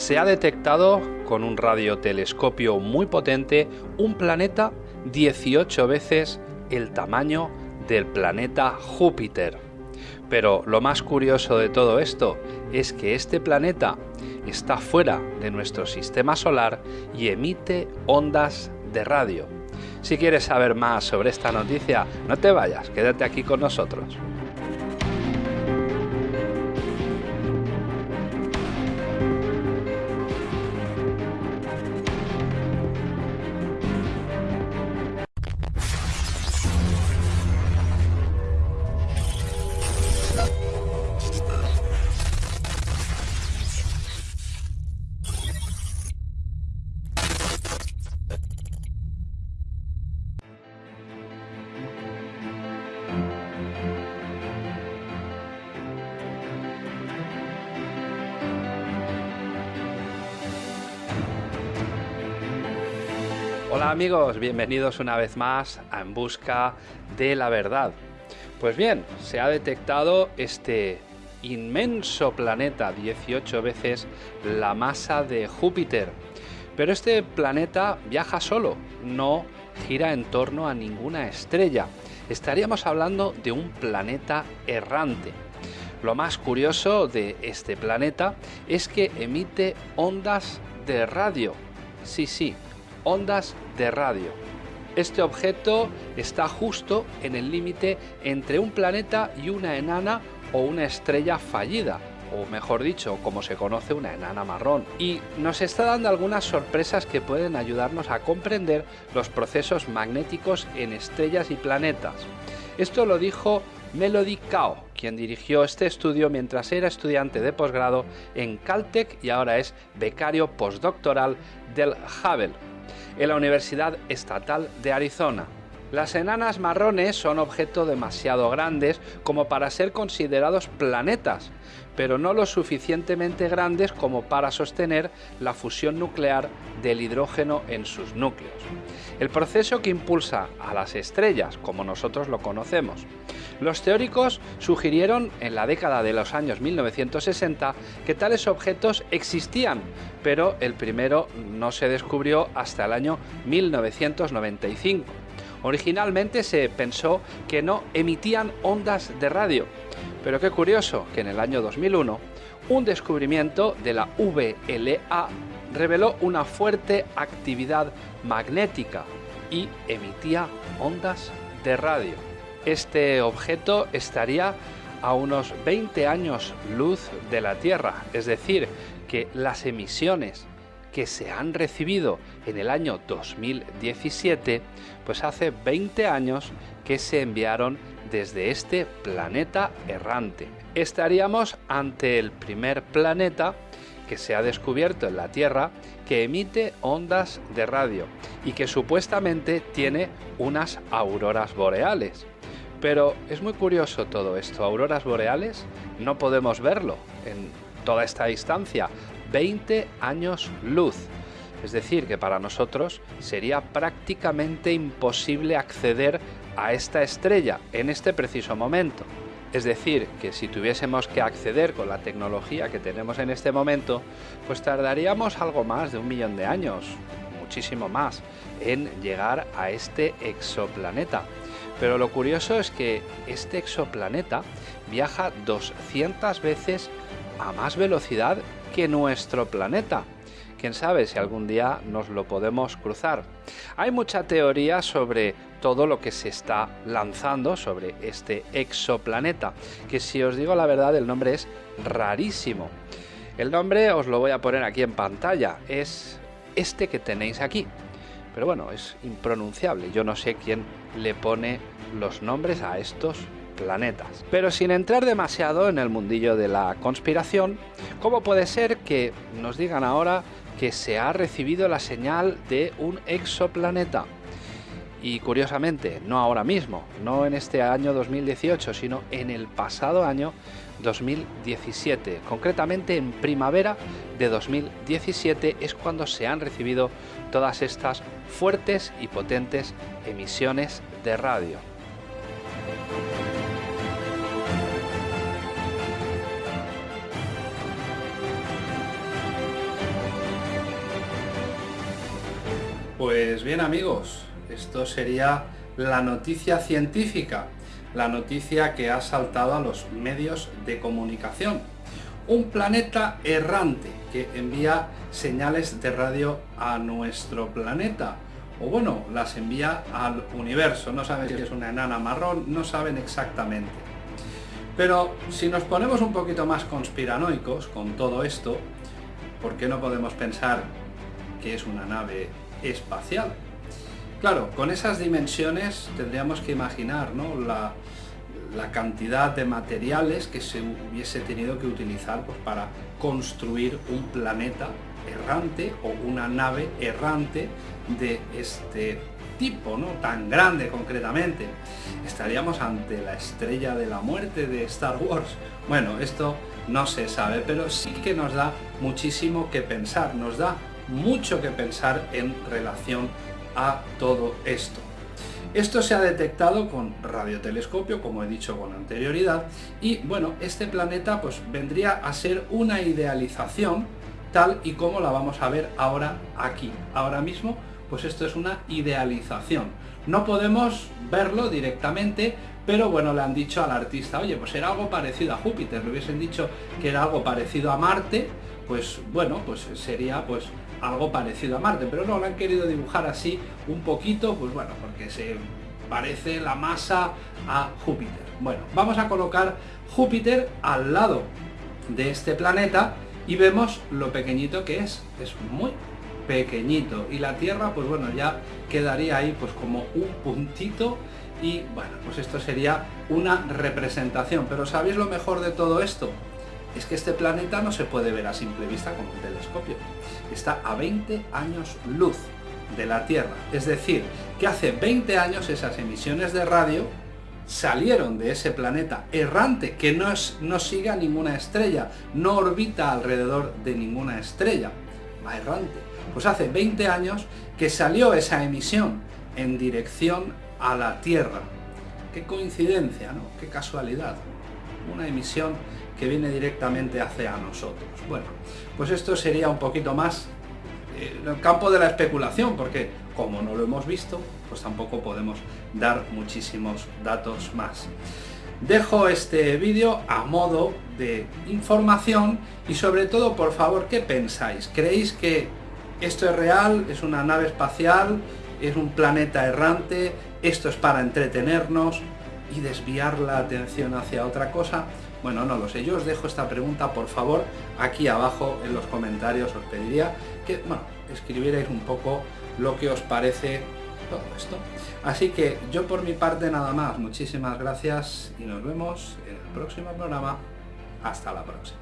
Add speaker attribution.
Speaker 1: se ha detectado con un radiotelescopio muy potente un planeta 18 veces el tamaño del planeta Júpiter. Pero lo más curioso de todo esto es que este planeta está fuera de nuestro sistema solar y emite ondas de radio. Si quieres saber más sobre esta noticia, no te vayas, quédate aquí con nosotros. Hola amigos, bienvenidos una vez más a En Busca de la Verdad. Pues bien, se ha detectado este inmenso planeta, 18 veces la masa de Júpiter. Pero este planeta viaja solo, no gira en torno a ninguna estrella. Estaríamos hablando de un planeta errante. Lo más curioso de este planeta es que emite ondas de radio. Sí, sí, ondas de radio. Este objeto está justo en el límite entre un planeta y una enana o una estrella fallida, o mejor dicho, como se conoce, una enana marrón. Y nos está dando algunas sorpresas que pueden ayudarnos a comprender los procesos magnéticos en estrellas y planetas. Esto lo dijo Melody Kao, quien dirigió este estudio mientras era estudiante de posgrado en Caltech y ahora es becario postdoctoral del Hubble en la Universidad Estatal de Arizona. Las enanas marrones son objetos demasiado grandes como para ser considerados planetas, pero no lo suficientemente grandes como para sostener la fusión nuclear del hidrógeno en sus núcleos. El proceso que impulsa a las estrellas, como nosotros lo conocemos. Los teóricos sugirieron en la década de los años 1960 que tales objetos existían, pero el primero no se descubrió hasta el año 1995. Originalmente se pensó que no emitían ondas de radio, pero qué curioso que en el año 2001 un descubrimiento de la VLA reveló una fuerte actividad magnética y emitía ondas de radio. Este objeto estaría a unos 20 años luz de la Tierra, es decir, que las emisiones que se han recibido en el año 2017, pues hace 20 años que se enviaron desde este planeta errante. Estaríamos ante el primer planeta que se ha descubierto en la Tierra que emite ondas de radio y que supuestamente tiene unas auroras boreales. Pero es muy curioso todo esto, auroras boreales no podemos verlo en toda esta distancia, 20 años luz. Es decir, que para nosotros sería prácticamente imposible acceder a esta estrella en este preciso momento. Es decir, que si tuviésemos que acceder con la tecnología que tenemos en este momento, pues tardaríamos algo más de un millón de años, muchísimo más, en llegar a este exoplaneta. Pero lo curioso es que este exoplaneta viaja 200 veces a más velocidad que nuestro planeta. Quién sabe si algún día nos lo podemos cruzar. Hay mucha teoría sobre todo lo que se está lanzando sobre este exoplaneta, que si os digo la verdad el nombre es rarísimo. El nombre os lo voy a poner aquí en pantalla, es este que tenéis aquí. Pero bueno, es impronunciable, yo no sé quién le pone los nombres a estos planetas. Pero sin entrar demasiado en el mundillo de la conspiración, ¿cómo puede ser que nos digan ahora que se ha recibido la señal de un exoplaneta? Y curiosamente, no ahora mismo, no en este año 2018, sino en el pasado año 2017. Concretamente en primavera de 2017 es cuando se han recibido todas estas fuertes y potentes emisiones de radio. Pues bien amigos, esto sería la noticia científica, la noticia que ha saltado a los medios de comunicación. Un planeta errante que envía señales de radio a nuestro planeta. O bueno, las envía al universo. No saben si es una enana marrón, no saben exactamente. Pero si nos ponemos un poquito más conspiranoicos con todo esto, ¿por qué no podemos pensar que es una nave espacial? Claro, con esas dimensiones tendríamos que imaginar ¿no? la, cantidad de materiales que se hubiese tenido que utilizar pues, para construir un planeta errante o una nave errante de este tipo, ¿no? tan grande concretamente. Estaríamos ante la estrella de la muerte de Star Wars. Bueno, esto no se sabe, pero sí que nos da muchísimo que pensar, nos da mucho que pensar en relación a todo esto. Esto se ha detectado con radiotelescopio, como he dicho con anterioridad, y bueno, este planeta pues vendría a ser una idealización tal y como la vamos a ver ahora aquí, ahora mismo, pues esto es una idealización. No podemos verlo directamente, pero bueno, le han dicho al artista, oye, pues era algo parecido a Júpiter, le hubiesen dicho que era algo parecido a Marte, pues bueno, pues sería pues algo parecido a Marte, pero no, lo han querido dibujar así un poquito, pues bueno, porque se parece la masa a Júpiter. Bueno, vamos a colocar Júpiter al lado de este planeta y vemos lo pequeñito que es, es muy pequeñito y la Tierra pues bueno ya quedaría ahí pues como un puntito y bueno pues esto sería una representación pero ¿sabéis lo mejor de todo esto? Es que este planeta no se puede ver a simple vista con un telescopio. Está a 20 años luz de la Tierra. Es decir, que hace 20 años esas emisiones de radio salieron de ese planeta errante que no, es, no sigue a ninguna estrella, no orbita alrededor de ninguna estrella, va errante. Pues hace 20 años que salió esa emisión en dirección a la Tierra. Qué coincidencia, ¿no? Qué casualidad. Una emisión que viene directamente hacia nosotros. Bueno, pues esto sería un poquito más eh, en el campo de la especulación, porque como no lo hemos visto, pues tampoco podemos dar muchísimos datos más. Dejo este vídeo a modo de información y sobre todo, por favor, ¿qué pensáis? ¿Creéis que esto es real? ¿Es una nave espacial? ¿Es un planeta errante? ¿Esto es para entretenernos y desviar la atención hacia otra cosa? Bueno, no lo sé, yo os dejo esta pregunta, por favor, aquí abajo en los comentarios os pediría que, bueno, escribierais un poco lo que os parece todo esto. Así que yo por mi parte nada más, muchísimas gracias y nos vemos en el próximo programa. Hasta la próxima.